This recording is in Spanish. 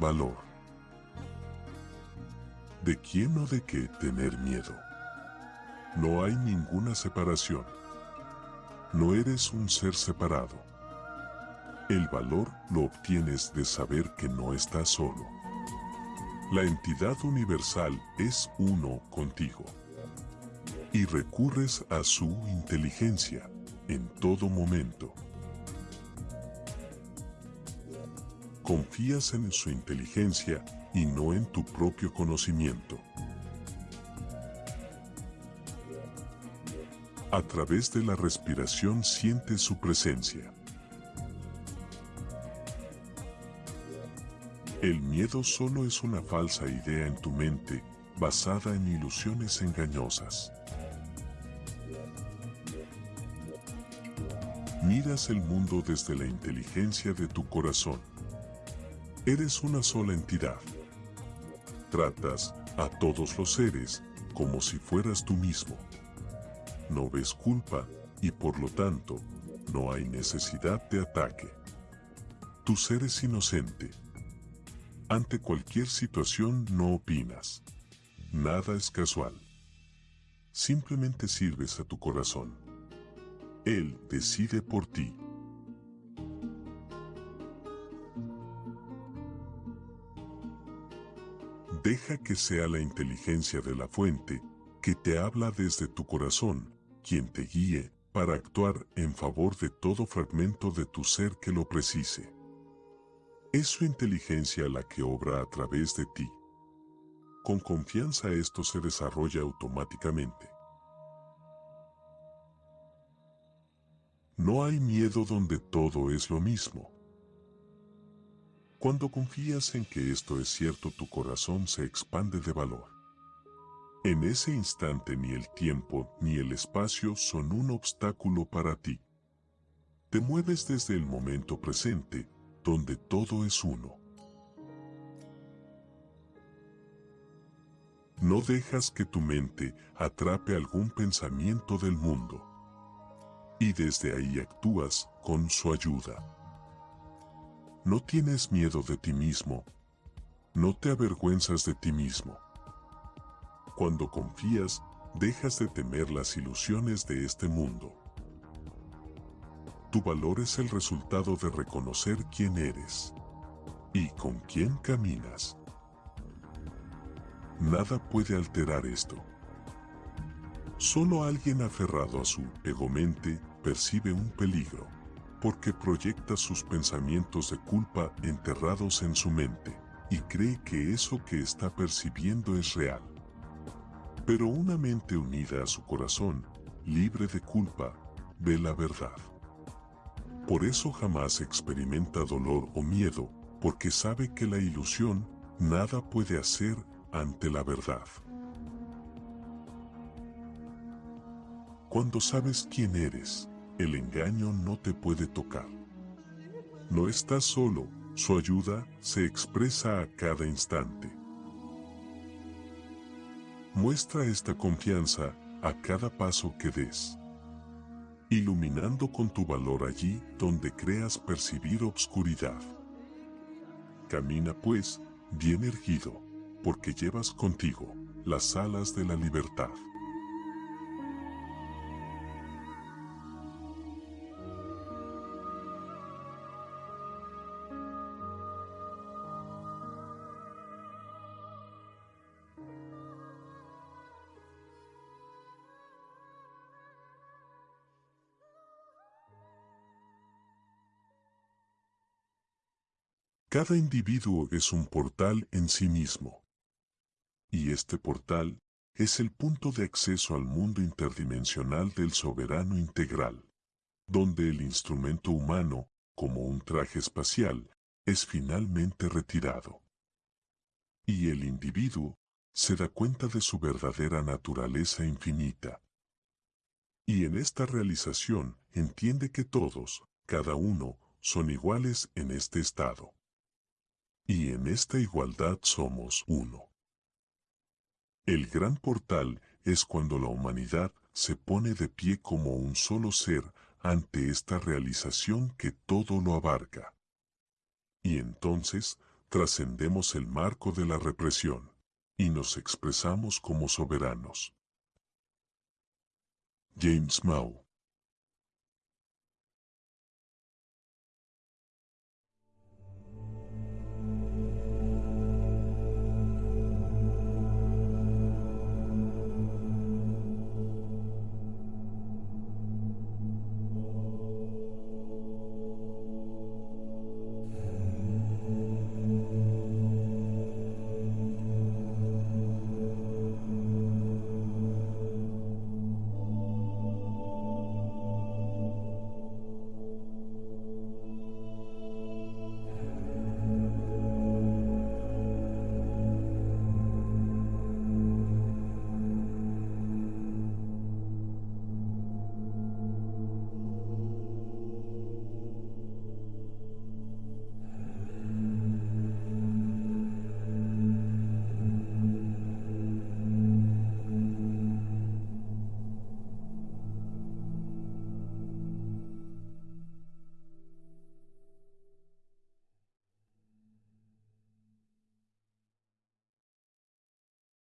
valor. ¿De quién o de qué tener miedo? No hay ninguna separación. No eres un ser separado. El valor lo obtienes de saber que no estás solo. La entidad universal es uno contigo. Y recurres a su inteligencia en todo momento. Confías en su inteligencia y no en tu propio conocimiento. A través de la respiración sientes su presencia. El miedo solo es una falsa idea en tu mente, basada en ilusiones engañosas. Miras el mundo desde la inteligencia de tu corazón. Eres una sola entidad. Tratas a todos los seres como si fueras tú mismo. No ves culpa y por lo tanto, no hay necesidad de ataque. Tu ser es inocente. Ante cualquier situación no opinas. Nada es casual. Simplemente sirves a tu corazón. Él decide por ti. Deja que sea la inteligencia de la fuente que te habla desde tu corazón, quien te guíe para actuar en favor de todo fragmento de tu ser que lo precise. Es su inteligencia la que obra a través de ti. Con confianza esto se desarrolla automáticamente. No hay miedo donde todo es lo mismo. Cuando confías en que esto es cierto tu corazón se expande de valor. En ese instante ni el tiempo ni el espacio son un obstáculo para ti. Te mueves desde el momento presente, donde todo es uno. No dejas que tu mente atrape algún pensamiento del mundo y desde ahí actúas con su ayuda. No tienes miedo de ti mismo, no te avergüenzas de ti mismo. Cuando confías, dejas de temer las ilusiones de este mundo. Tu valor es el resultado de reconocer quién eres y con quién caminas. Nada puede alterar esto. Solo alguien aferrado a su ego-mente percibe un peligro, porque proyecta sus pensamientos de culpa enterrados en su mente, y cree que eso que está percibiendo es real. Pero una mente unida a su corazón, libre de culpa, ve la verdad. Por eso jamás experimenta dolor o miedo, porque sabe que la ilusión nada puede hacer ante la verdad. Cuando sabes quién eres, el engaño no te puede tocar. No estás solo, su ayuda se expresa a cada instante. Muestra esta confianza a cada paso que des, iluminando con tu valor allí donde creas percibir obscuridad. Camina pues, bien erguido, porque llevas contigo las alas de la libertad. Cada individuo es un portal en sí mismo. Y este portal es el punto de acceso al mundo interdimensional del soberano integral, donde el instrumento humano, como un traje espacial, es finalmente retirado. Y el individuo se da cuenta de su verdadera naturaleza infinita. Y en esta realización entiende que todos, cada uno, son iguales en este estado y en esta igualdad somos uno. El gran portal es cuando la humanidad se pone de pie como un solo ser ante esta realización que todo lo abarca. Y entonces trascendemos el marco de la represión y nos expresamos como soberanos. James Mao